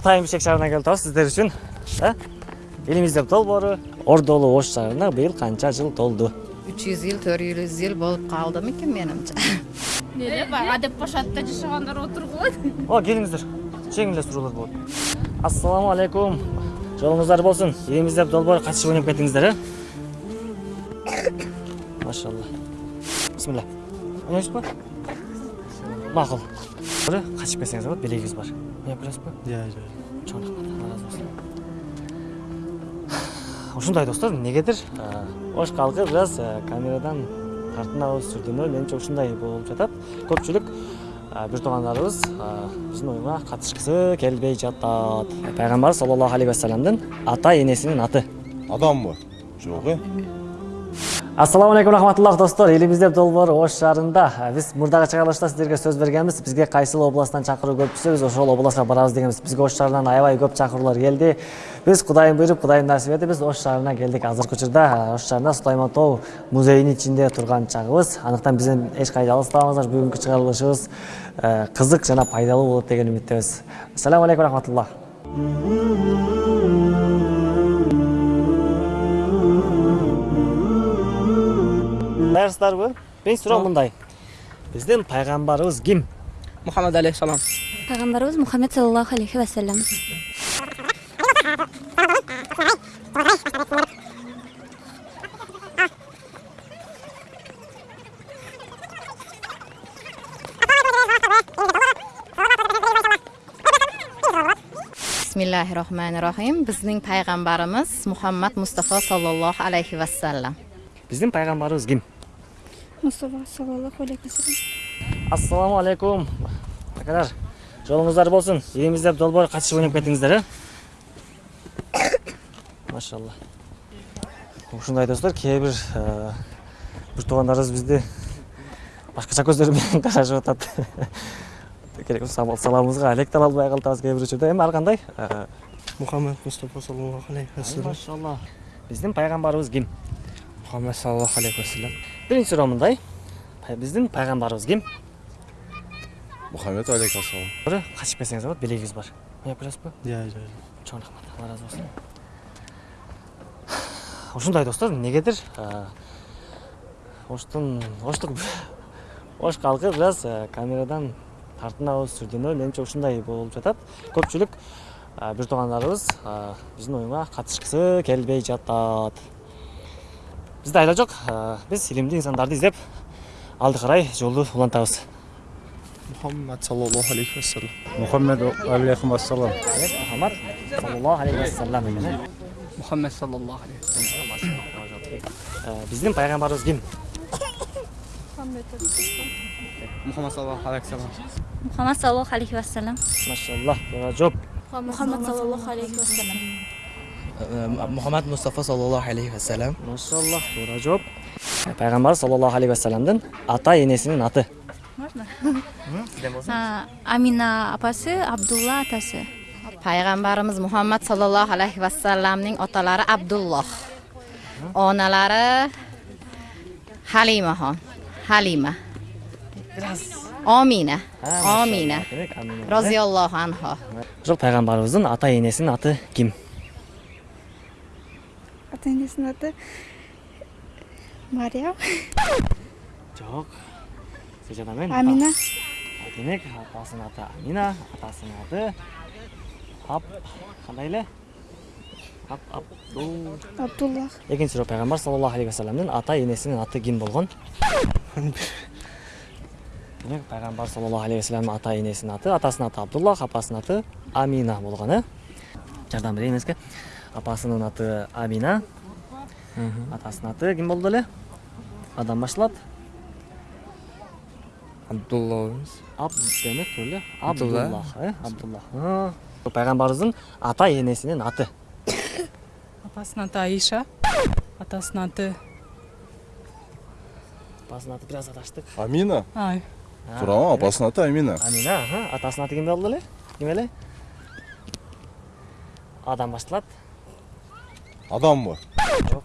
атайын бишкек шаарына келип атабыз сиздер үчүн э элимиздин долбоору ордолуу ош шаарына быйыл канча жыл толду үч жүз жыл төрт жүз жыл болуп калды экен менимче эле бага деп башатта жашагандар отургула о келиңиздер жеңил эле суроолор болот ассаламу алейкум жолуңуздар болсун элимизде долбоор катышып ойноп кеттиңиздер э машалла бисмилля ойнойсузбу макул качып келсеңиз болот белегибиз бар. Ойноп бересизби Иә, жай. чоң рахмат алла разы болсун ушундай достор эмнегедир э, ош калкы бир аз э, камерадан тартынабыз сүрдүнөбүз менимче ушундай болуп жатат көпчүлүк э, бир туугандарыбыз биздин оюнга катышкысы келбей жатат пайгамбар саллаллаху алейхи вассаламдын ата энесинин аты. Адамбы? Жоқ, е? Ассаламу алейкум рахматуллах достор. Элибизде долбоор ош шаарында биз мурдагы чыгарылышта сиздерге сөз бергенбиз бизге кайсыл областтан чакыруу көп түшсө биз ошол областка барабыз дегенбиз бизге ош шаарынан аябай көп чакыруулар келди биз кудайым буйруп кудайым насип этип биз ош шаарына келдик азыркы учурда ош шаарында сулайман тоо музейинин ичинде турган чагыбыз. Андыктан бизден эч кайда алыстабаңыздар бүгүнкү чыгарылышыбыз кызык жана пайдалуу болот деген үмүттөбүз ассаламу алейкум рахматуллах. Даярсыздарбы биринчи суроо мындай биздин пайгамбарыбыз ким Muhammed aleyhisselam. Пайғамбарымыз Мұхаммед саллаллаху алейхи уассалам. бисмиллахи рахмани рахим биздин пайгамбарыбыз мухаммад мустафа саллаллаху алейхи вассалам биздин пайгамбарыбыз ким Мұстафа саллаллаху алейхи уассалам. ассаламу алейкум акалар жолуңуздар болсун элимизде долбоор катышып ойноп кеттиңиздер э машалла ушундай достор кээ бир э, бир туугандарыбыз бизди башкача көздөр менен карашып атат керек болсо сал- саламыбызга элек деле албай калатабыз кээ бир учурда эми ар кандай Э, Mustafa sallallahu aleyhi ve sellem. машалла биздин пайгамбарыбыз ким Muhammed aleyhi ve sellem. биринчи суроо мындай биздин пайгамбарыбыз ким Мұхаммед алейкассалам. Бирі качып келсеңиз болот белегибиз бар ойноп бересизби Иә, жай. чоң рахмат алла разы болсун ушундай достор эмнегедир э, оштун оштук ош калкы бир аз э, камерадан тартынабыз сүрдүнөбүз менимче ушундай болуп жатат көпчүлүк бир туугандарыбыз биздин оюнга катышкысы келбей жатат карай жолду улантабыз Muhammed sallallahu aleyhi ve sellem. Muhammed aleykum assalam. Evet, Muhammed sallallahu aleyhi ve sellem ekan э. Muhammed sallallahu aleyhi ve sellem. Э, биздин пайгамбарыбыз ким Muhammed sallallahu aleyhi ve sellem. Мұхаммад саллаллаху алейхи уассалам. машаллах туура жооп Мұхаммад саллаллаху алейхи уассалам. Mustafa sallallahu aleyhi ve sellem. машаллах туура жооп пайгамбар саллаллаху алейхи вассаламдын ата энесинин аты Можно? Амина апасы, Абдулла атасы. пайгамбарыбыз мухаммад саллаллаху алейхи вассаламдын оталары абдуллох оналары халимахон халима омина омина розиаллоху анху ошол пайгамбарыбыздын ата энесинин аты ким Ата энесінің аты Мариям. жок сиз жана мен Амина. Демек апасынын аты амина атасынын аты ап кандай эле ап абдул Абдуллах. экинчи суроо пайгамбар саллаллаху алейхи вассаламдын ата энесинин аты ким болгон демек пайгамбар саллаллаху алейхи вассаламдын ата энесинин аты атасынын аты абдуллах апасынын аты амина болгон э жардам берейин эмеске апасынын аты амина. Атасынын аты ким болду эле адан башталат Abdullah. аб демек эле Абдулла. абдуллах э? Пайгамбарыбыздын ата энесинин аты. Апасынын аты аиша атасынын аты апасынын аты бир аз адаштык Амина? ай. Турама, апасының аты Амина. амина аха атасынын аты ким болду эле ким эле адан башталат Адам ба? жок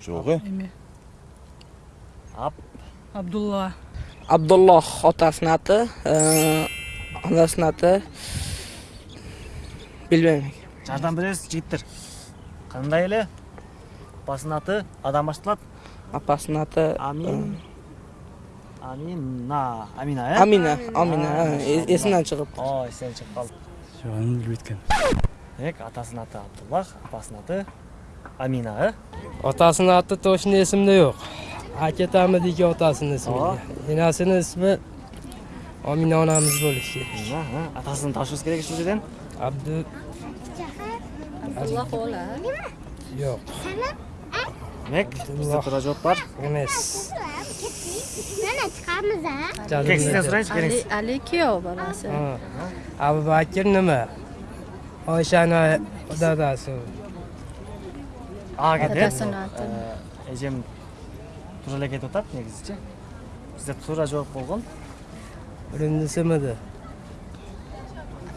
Жоқ, е? эме аб абдулла adı, eee, anasının adı bilmayman жардам бересиз жигиттер кандай эле апасынын аты адам башталат apasini ati амин амина амина э amina ha, es- esimdan chiqib о эстен чыгып калды Жоқ, білмейді екен. Demek otasini oti Abdullah, opasini oti amina otasini oti точно esimda yo'q aka tamid ekan otasini ismi enasini ismi omina onamiz bo'lishi kerak otasini topshirish kerak shu yerdan abdu alloh ola yo'q demak bizda to'g'ri javob bor emas mana chiqamiz a sizdan so'raychi keling ali kuyov bolasi abu ne mi? Кетти Атасынын аты. э эжем туура эле кетип атат негизичи бизде туура жооп болгон Birinchisi midi?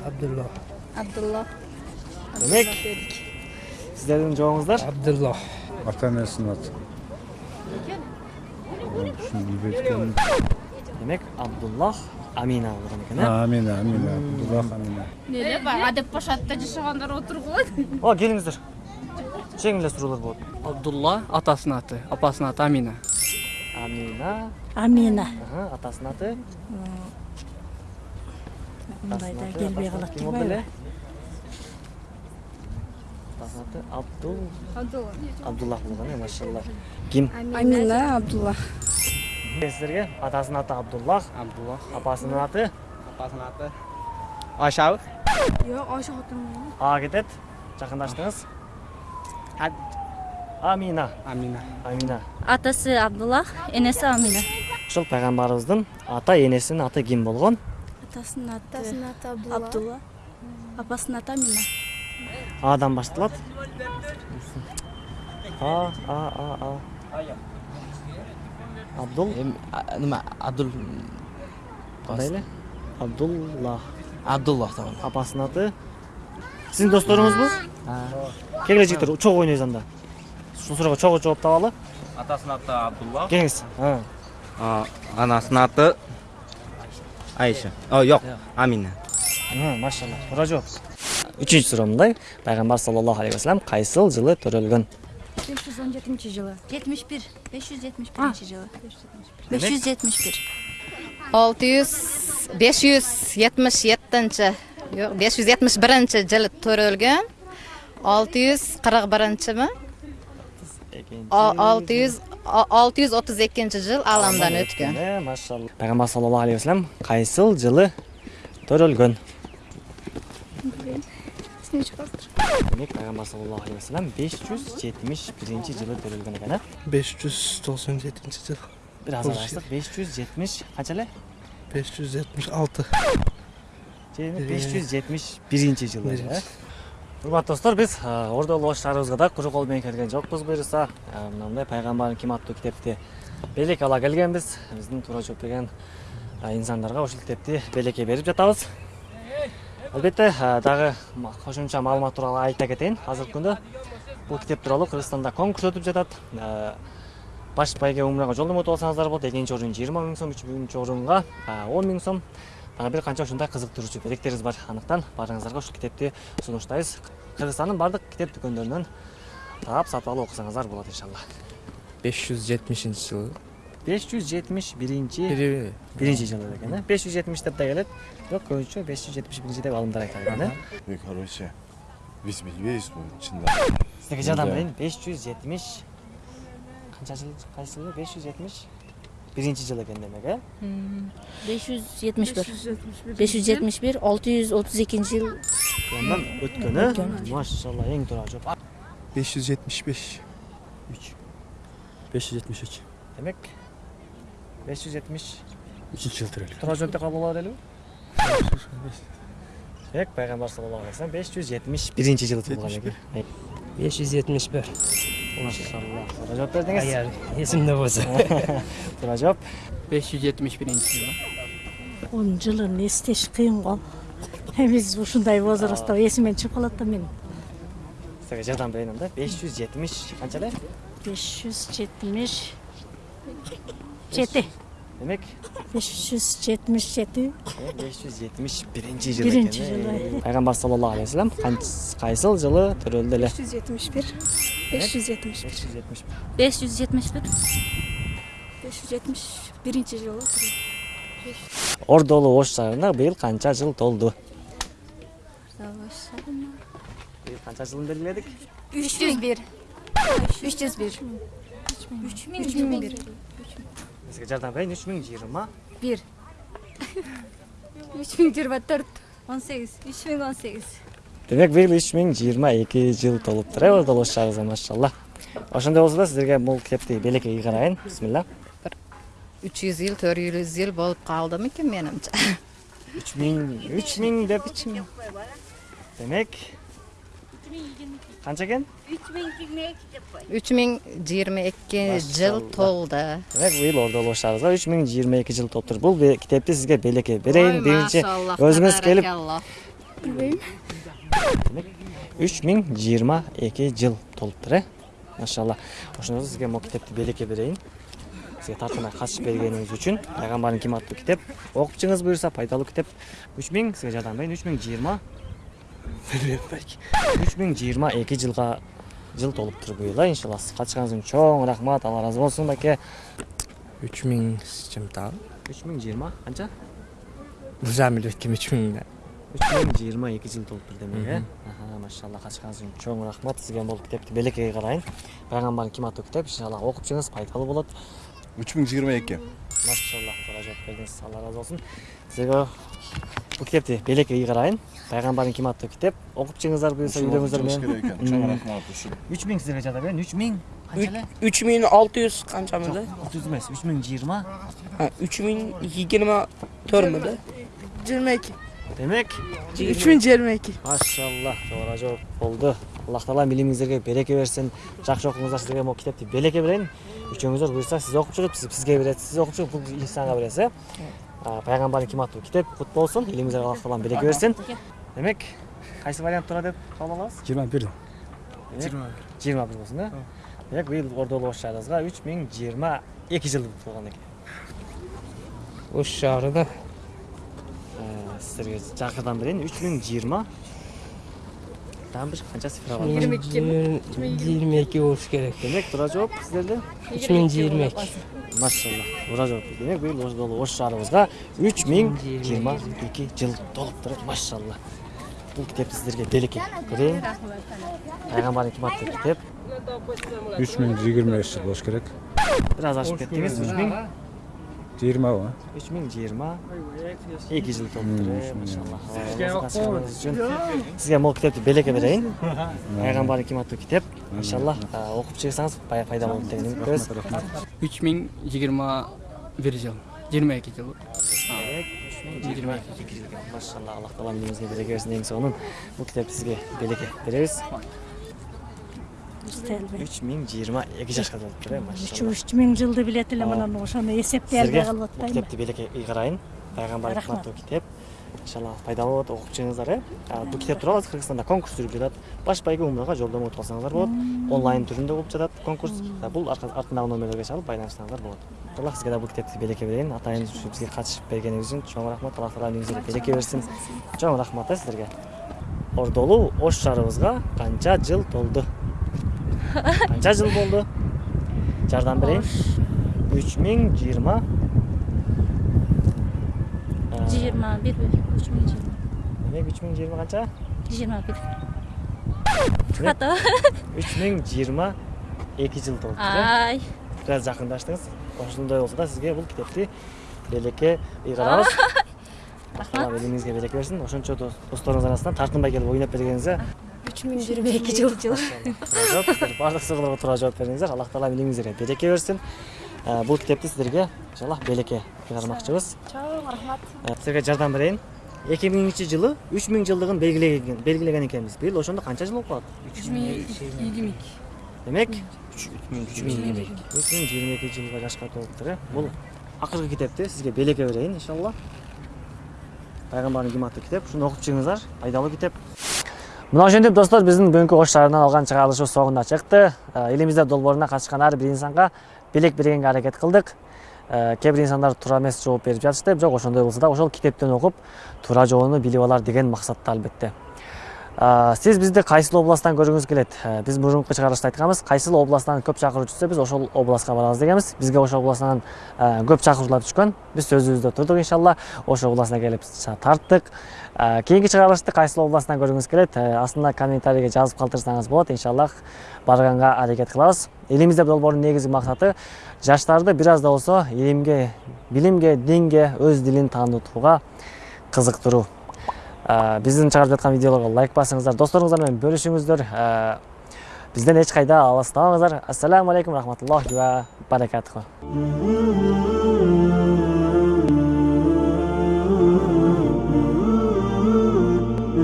Abdulloh. abdulloh демек сиздердин жообуңуздар Abdulloh. Ата анасының аты. Демек абдуллах амина болгон экен э А, Амина, Амина. Абдуллах Амина. эле бага деп башатта жашагандар отургун о келиңиздер жеңил эле суроолор болот Abdullah atasının adı, apasının adı Amina. амина. Амина. Аха, атасынын аты? Мындайда келбей болду эле атасынын аты абдул. Абдуллах болгон э машалла. Ким? Амина Абдулла. Сиздерге атасынын аты абдуллах Abdullah. апасынын аты Ayşe. Yok, Ayşe hatun. а кетет жакындаштыңыз амина Amina. амина Атасы Абдулла, энеси Амина. ушул пайгамбарыбыздын ата энесинин аты ким болгон Атасынын аты Абдулла. Апасынын аты Амина. адан башталат а а а а абдул Em- a- nima abdul кандай эле абдуллах abdulloh tamam. Апасынын аты сиздин досторуңузбу келгиле жигиттер чогуу ойнойбуз анда ушул суроого чогуу жооп табалы Atasının adı Abdullah. келиңиз А. Aa, anasının adı Ayşe. Oh yok, Amine. Ага, машалла туура жооп үчүнчү суроо мындай пайгамбар саллаллаху алейхи вассалам кайсыл жылы төрөлгөн 517 жылы. 71. 571 жылы. 571. olti yuz besh yuz yetmish yettinchi yo'q besh yuz yetmish birinchi yili to'ralgan olti yuz qirq birinchimi O- olti yuz машалла пайгамбар саллаллаху алейхи вассалам кайсыл жылы төрөлгөн демек пайгамбар саллаллаху алейхи вассалам беш жүз жетимиш биринчи жылы төрөлгөн экен э 597 yil. бир аз ачтык беш жүз жетимиш канча эле 576. беш жүз жетимиш биринчи жылы урматтуу достор биз шаарыбызга да куру кол менен келген жокпуз буюрса А, мындай пайгамбардын ким аттуу китепти белек ала келгенбиз биздин туура жооп берген инсандарга ушул китепти белекке берип жатабыз әлбетте э, дагы кошумча маалымат туралы айта кетейин. Азыркы күндө бул китеп туралы Кыргызстанда конкурс өтіп жатат. Э, баш байге умрага жолдомо ұтып алсаңыздар болот. экинчи орун жыйырма миң сом үчүнчү орунга э, он миң сом дагы бир канча ушундай кызыктыруучу белектерибиз бар андыктан баарыңыздарга ушул китепти сунуштайбыз кыргызстандын баардык китеп дүкөндөрүнөн таап сатып алып окусаңыздар болот иншалла беш жүз жетимишинчи жылы 571 биринчи жылы экен э беш жүз жетимиш деп да келет бирок көбүнчө беш жүз деп алымдар айтады, экен э короче биз билбейбиз буну чындап сиздерге жардам берейин беш жүз жетимиш канча жыл кайсы жылы беш жүз жыл экен демек э беш жүз жетимиш бир беш жүз жетимиш жыл өткөн машалла эң туура жооп беш жүз жетимиш демек беш жүз жетимиш Üçüncü yıl türelü. туура деп калып болот элеби демек пайгамбар саллаллаху алейхи вассалам беш жүз жетимиш биринчи жылы туулган экен 571. машалла туура жооп бердиңиз Agar esimde bo'lsa. туура жооп 571 yılı. Onun жылын эстеш кыйын гол. Биз ушундай возрастта эсимен чыгып калат да мен. сизге жардам берейин анда беш жүз жетимиш канча эле 570 жети. демек беш жүз жетимиш жети беш жүз жетимиш биринчи жыл Биринчи экен жылы, э. пайгамбар саллаллаху алейхи вассалам канч- кайсыл жылы төрөлдү эле жүз жетимиш бир беш жүз жетимиш беш жүз жетимиш беш жүз жетимиш бир беш жүз жетимиш биринчи жылы ордолу ош шаарына быйыл канча жыл толду быйыл канча жылын белгиледик үч жүз бир үч жүз бир үч миң бир сизге жардам берейин үч миң жыйырма бир үч миң жыйырма төрт он сегиз үч миң он сегиз демек быйыл үч миң жыйырма эки жыл толуптур э ордолу ош шаарыбызга машалла ошондой болсо да сиздерге бул китепти белекеге карайын бисмилла үч жүз жыл төрт жүз жыл болуп калдымы экен менимче үч миң үч миң деп демек канча экен үч миң жыйырма эки жыл толду демек быйыл ордолу ош шаарыбызга үч миң жыйырма эки жыл толуптур бул китепти сизге белекке берейин биринчи өзүңүз келип үч миң жыйырма эки жыл толуптур э машалла ошондо сизге могу китепти белекке берейин сизге тартынмай катышып бергениңиз үчүн пайгамбардын киматтуу китеп окуп чыгыңыз буюрса пайдалуу китеп үч миң сизге жардам берейин үч миң жыйырма үч миң жыйырма эки жылга жыл толуптур быйыл иншалла сиз катышканыңыз үчүн чоң рахмат алла ыраазы болсун баке uch ming chimtal үч миң жыйырма канча muzamil o'tgan uch mingda үч миң жыйырма эки жыл толуптур демек э аха машалла катышканыңыз үчүн чоң рахмат сизге бул китепти белекеге карайын пайгамбардын киматтуу китеп иншалла окуп чыгыңыз пайдалуу болот үч миң жыйырма эки машалла жооп бердиңиз алла ыраазы болсун сизге бул китепти белекеге карайын пайгамбардын киматтуу китеп окуп чыгыңыздар буюрса үйлөрүңүздөр керек менен экен чоң рахмат ушул үч миң сизерге жардам берейин үч миң канча эле uch ming olti yuz qanchamidi отуз эмес үч миң жыйырма uch ming yigirma to'rtmidi жыйырма эки демек үч миң жыйырма эки машалла туура жооп болду аллах таала илимиңиздерге береке берсин жакшы окуңуздар сиздерге могу китепти белекке берейин үчөөңүздөр буюрса сиз окуп чыгып сиз бизге берет сиз окуп чыгып бул инсанга бересиз э А, пайгамбардын киматтуу китеп кут болсун илимиңиздерге аллах таалам береке берсин демек кайсы вариант туура деп кабыл алабыз жыйырма бир жыйырма бир болсун э демек быйыл ош шаарыбызга үч миң жыйырма эки жыл толгон экен shahrida Э, сиздерге жакырдан берейин үч миң жыйырма дагы бир канча цифра бар yigirma ikki bo'lishi kerak демек туура жооп сиздерде uch ming yigirma ikki машалла туура жооп демек быйыл ош шаарыбызга үч миң жыйырма эки жыл толуптур машалла бул китепти сиздерге белекке берейин пайгамбардын киматтуу китеп үч миң жыйырма беш жыл болуш керек бир аз ашып кеттиңиз үч миң жыйырмабы үч миң жыйырма эки жыл толуптур э машалла сизге могу китепти белекке берейин пайгамбардын киматтуу китеп иншалла окуп чыгсаңыз пай- пайда болот деген үмүттөбүз үч миң жыйырма бир жыл жыйырма эки жыл жыйырма эки жыл машалла аллах таала илимиңизге береке берсин эң сонун бул китепти сизге белекке беребиз үч миң жыйырма эки жашка толуптур э үч машалла. үч миң жылды билет элем анан ошону эсептей албай калып атпаймынбы китепти белекке карайын. Пайгамбардын Рахмат. киматтуу китеп иншалла пайдалуу болот окуп чыгыңыздар э. Бул китеп тууралуу кыргызстанда конкурс жүрүп жатат. Баш байге умрага жолдомо утуп алсаңыздар болот. Онлайн түрүндө болуп жатат конкурс. Бул артындагы номерлерге чалып байланышсаңыздар болот. Иншалла сизге да бул китепти белекке берейин. Атайын ушу бизге катышып бергениңиз үчүн чоң рахмат. Аллах таала эмиңизге береке берсин. чоң рахмат э сиздерге. Ордолу ош шаарыбызга канча жыл толду? Канча жыл болду жардам берейин үч миң жыйырма жыйырма бир үч миң жыйырма демек үч миң жыйырма канча жыйырма бир үч миң жыйырма эки жыл толуптур ай бир аз жакындаштыңыз ошондой болсо да сизге бул китепти белекке ыйгарабыз рахмат элиңизге береке берсин ошончо дос- досторуңуз арасынан тартынбай келип ойноп бергениңизге үч миң жыйырма эки жыл баардык суроолорго туура жооп бердиңиздер аллах таала илиңиңиздерге береке берсин бул китепти сиздерге иншалла белекке ыйгармакчыбыз чоң рахмат сиздерге жардам берейин эки миңинчи жылы үч миң жылдыгын белгилеген белгилеген экенбиз быйыл ошондо канча жыл болуп калат үч миң эки демек үч миң жыйырма эки үч миң жыйырма эки жылга жашка толуптур э бул акыркы китепти сизге белекке берейин иншалла пайгамбардын киматтуу китеп ушуну окуп чыгыңыздар пайдалуу китеп мына ошентип достор биздин бүгүнкү ош шаарынан алган чыгарылышыбыз соңуна чыкты элимизде долбооруна катышкан ар бир инсанга белек бергенге аракет кылдык э, кээ бир инсандар туура эмес жооп берип жатышты бирок ошондой болсо да ошол китептен окуп туура жообуну билип алар деген максатта албетте. А, сиз бизди кайсыл областтан көргүңүз келет Э, биз мурунку чыгарылышта айтканбыз кайсыл областтан көп чакыруу түшсө биз ошол областка барабыз дегенбиз бизге ошол областан э, көп чакыруулар түшкөн. Биз сөзүбүздө турдук иншалла. Ошол областына келип тарттык Э, кийинки чыгарылышты кайсыл областтан көргүңүз келет астына комментарийге жазып калтырсаңыз болот иншаллах барганга аракет кылабыз элимизде долбоордун негизги максаты жаштарды бир аз да болсо илимге билимге динге өз дилин таанытууга кызыктыруу Ә, биздин чыгарып жаткан видеолорго лайк басыңыздар досторуңуздар менен бөлүшүңүздөр Ә, бизден эч кайда алыстабаңыздар ассаламу алейкум рахматуллахи ва баракатуху